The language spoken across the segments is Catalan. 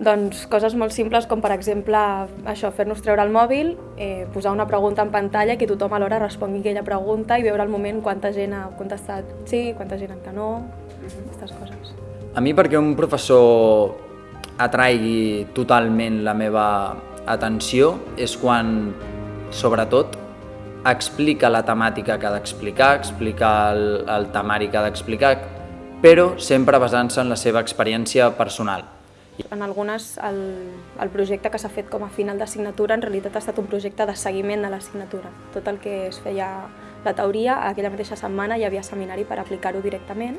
Doncs coses molt simples com per exemple això, fer-nos treure el mòbil, eh, posar una pregunta en pantalla que tothom alhora respongui aquella pregunta i veure al moment quanta gent ha contestat sí, quanta gent que no, aquestes coses. A mi perquè un professor atraigui totalment la meva atenció és quan, sobretot, explica la temàtica que ha d'explicar, explica el, el temari que ha d'explicar, però sempre basant-se en la seva experiència personal. En algunes, el, el projecte que s'ha fet com a final d'assignatura en realitat ha estat un projecte de seguiment de l'assignatura. Tot el que es feia la teoria, aquella mateixa setmana hi havia seminari per aplicar-ho directament.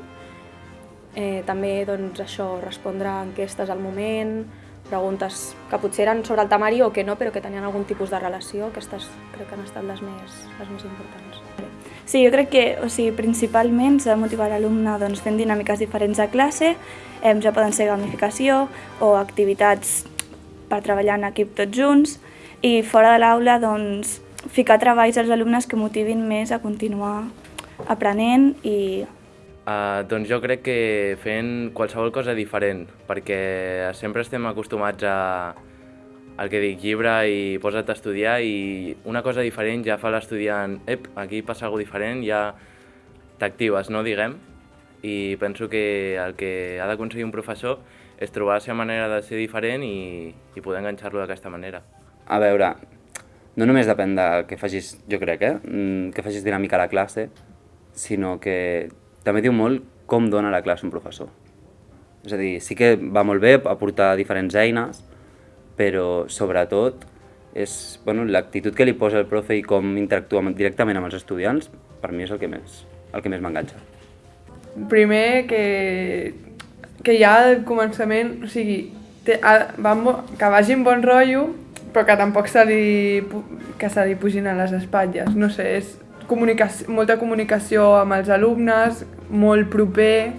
Eh, també doncs, això, respondre a enquestes al moment, preguntes que potser eren sobre el temari o que no, però que tenien algun tipus de relació, aquestes crec que han estat les més, les més importants. Sí, jo crec que o sigui, principalment s'ha de motivar l'alumne doncs, fent dinàmiques diferents a classe, eh, ja poden ser gamificació o activitats per treballar en equip tots junts. I fora de l'aula doncs, ficar treballs als alumnes que motivin més a continuar aprenent i Uh, doncs jo crec que fent qualsevol cosa diferent, perquè sempre estem acostumats a, al que dic, llibre i posa't a estudiar i una cosa diferent ja fa l'estudiant, ep, aquí passa alguna diferent, ja t'actives, no, diguem? I penso que el que ha d'aconseguir un professor és trobar la seva manera de ser diferent i, i poder enganxar-lo d'aquesta manera. A veure, no només depèn de que facis, jo crec, eh, mm, que facis dinàmica a la classe, sinó que també diu molt com dona la classe un professor. És a dir, sí que va molt bé aportar diferents eines, però sobretot és bueno, l'actitud que li posa el profe i com interactua directament amb els estudiants, per mi és el que més, el que més m'enganxa. Primer que, que ja al començament, o sigui, té, ha, va, que vagi amb bon rotllo, però que tampoc se li, que se li pugin a les espatlles. No sé, és comunicació, molta comunicació amb els alumnes, molt proper,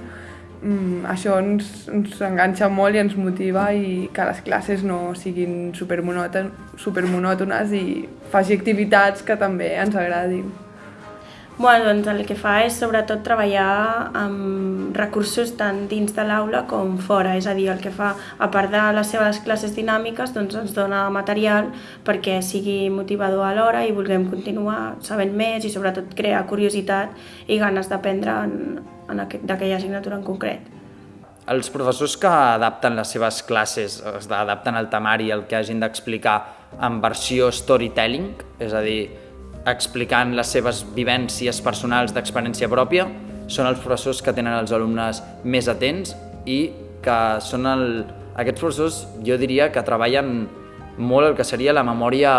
mm, això ens, ens enganxa molt i ens motiva i que les classes no siguin supermonòtones i faci activitats que també ens agradin. Bueno, doncs el que fa és sobretot treballar amb recursos tant dins de l'aula com fora, és a dir, el que fa, a part de les seves classes dinàmiques, doncs ens dona material perquè sigui motivador alhora i vulguem continuar sabent més i sobretot crear curiositat i ganes d'aprendre en, d'aquella assignatura en concret. Els professors que adapten les seves classes, adapten el temari, el que hagin d'explicar en versió storytelling, és a dir, explicant les seves vivències personals d'experiència pròpia, són els professors que tenen els alumnes més atents i que són el... aquests professors jo diria que treballen molt el que seria la memòria...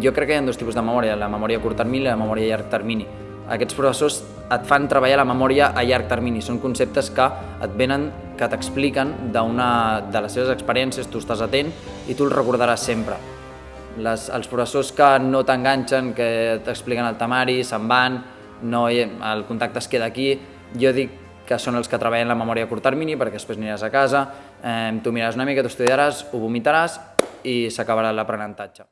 Jo crec que hi ha dos tipus de memòria, la memòria a curt termini i la memòria a llarg termini. Aquests professors et fan treballar la memòria a llarg termini, són conceptes que et venen, que t'expliquen de les seves experiències, tu estàs atent i tu els recordaràs sempre. Les, els professors que no t'enganxen, que t'expliquen el temari, se'n van, no, el contacte es queda aquí, jo dic que són els que treballen la memòria a curt termini perquè després aniràs a casa, eh, tu miraràs una mica, t'estudiaràs, ho vomitaràs i s'acabarà l'aprenentatge.